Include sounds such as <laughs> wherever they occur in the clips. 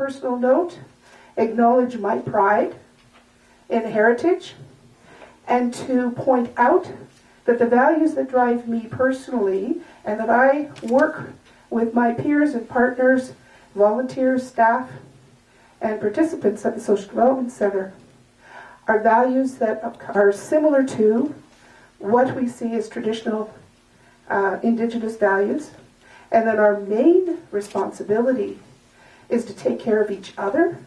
personal note, acknowledge my pride in heritage and to point out that the values that drive me personally and that I work with my peers and partners, volunteers, staff, and participants at the Social Development Center are values that are similar to what we see as traditional uh, Indigenous values, and that our main responsibility is to take care of each other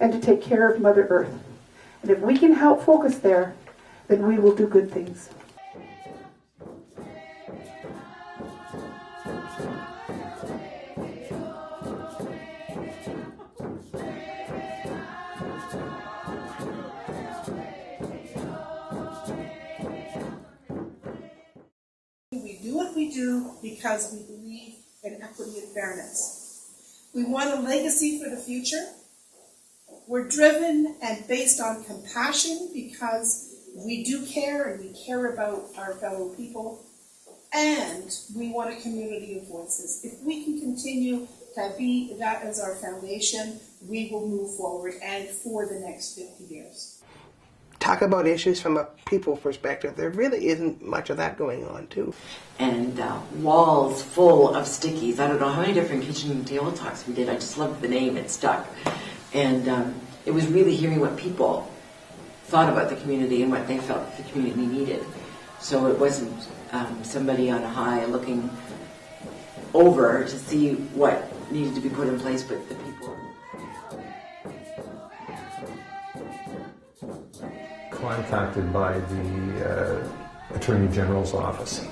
and to take care of Mother Earth. And if we can help focus there, then we will do good things. We do what we do because we believe in equity and fairness. We want a legacy for the future. We're driven and based on compassion because we do care and we care about our fellow people. And we want a community of voices. If we can continue to be that as our foundation, we will move forward and for the next 50 years talk about issues from a people perspective. There really isn't much of that going on, too. And uh, walls full of stickies. I don't know how many different kitchen table talks we did. I just loved the name, it stuck. And um, it was really hearing what people thought about the community and what they felt the community needed. So it wasn't um, somebody on a high looking over to see what needed to be put in place, but the people. Contacted by the uh, Attorney General's office.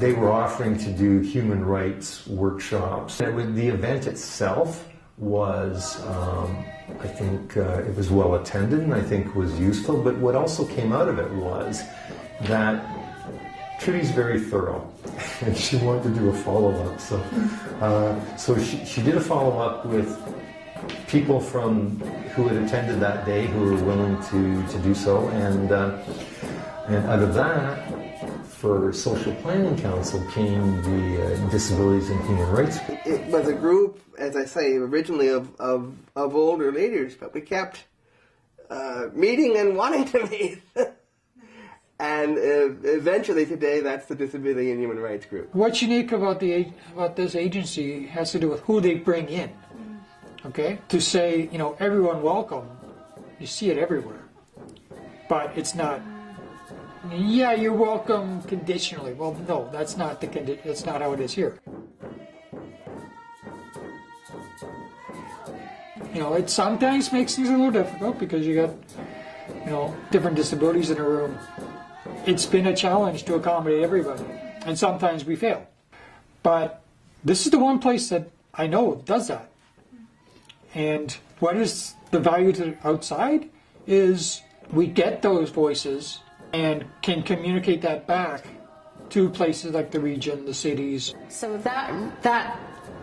They were offering to do human rights workshops. Was, the event itself was, um, I think, uh, it was well attended and I think was useful. But what also came out of it was that Trudy's very thorough, <laughs> and she wanted to do a follow-up. So, uh, so she, she did a follow-up with people from who had attended that day who were willing to, to do so, and uh, and out of that, for Social Planning Council came the uh, Disabilities and Human Rights. It was a group, as I say, originally of of, of older leaders, but we kept uh, meeting and wanting to meet. <laughs> And uh, eventually today, that's the Disability and Human Rights Group. What's unique about the about this agency has to do with who they bring in. Okay, to say you know everyone welcome, you see it everywhere, but it's not. Yeah, you're welcome conditionally. Well, no, that's not the condi- That's not how it is here. You know, it sometimes makes things a little difficult because you got you know different disabilities in a room it's been a challenge to accommodate everybody, and sometimes we fail. But this is the one place that I know does that. And what is the value to the outside is we get those voices and can communicate that back to places like the region, the cities. So that that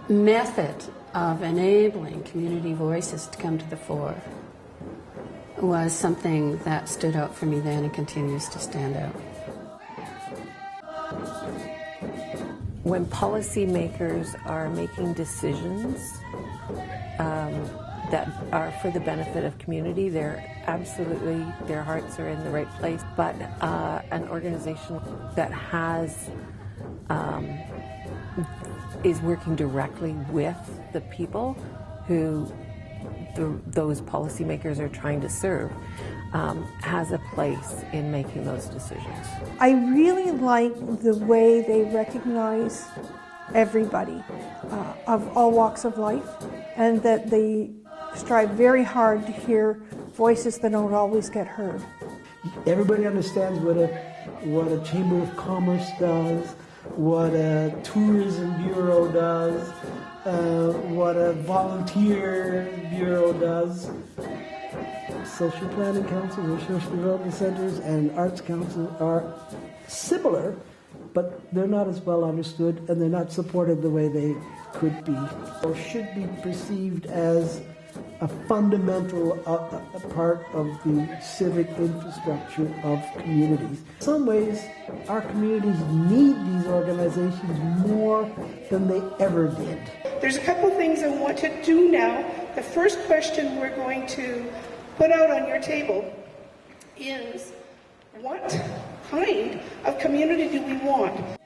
method of enabling community voices to come to the fore was something that stood out for me then and continues to stand out. When policymakers are making decisions um, that are for the benefit of community, they're absolutely, their hearts are in the right place. But uh, an organization that has, um, is working directly with the people who the, those policymakers are trying to serve um, has a place in making those decisions. I really like the way they recognize everybody uh, of all walks of life and that they strive very hard to hear voices that don't always get heard. Everybody understands what a, what a Chamber of Commerce does, what a tourism bureau does, uh, what a volunteer bureau does. Social planning councils or social development centers and arts councils are similar, but they're not as well understood and they're not supported the way they could be or should be perceived as a fundamental uh, a part of the civic infrastructure of communities. In some ways, our communities need these organizations more than they ever did. There's a couple things I want to do now the first question we're going to put out on your table is what kind of community do we want?